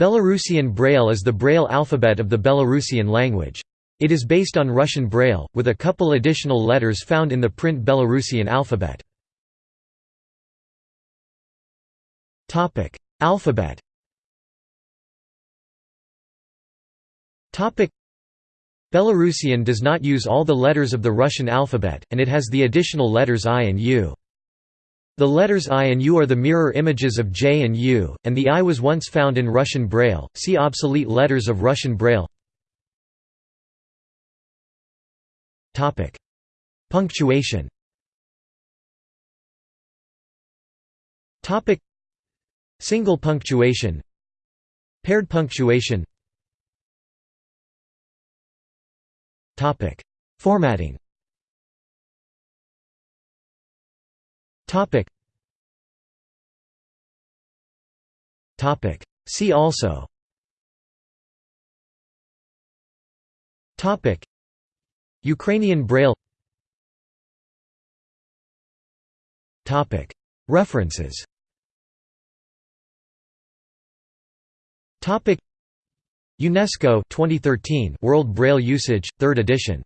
Belarusian Braille is the Braille alphabet of the Belarusian language. It is based on Russian Braille, with a couple additional letters found in the print Belarusian alphabet. alphabet Belarusian does not use all the letters of the Russian alphabet, and it has the additional letters I and U. The letters I and U are the mirror images of J and U, and the I was once found in Russian Braille. See obsolete letters of Russian Braille. Topic: Punctuation. Topic: Single punctuation. Paired punctuation. Topic: Formatting. Topic. See also. Ukrainian Braille. References. UNESCO 2013 World Braille Usage, 3rd edition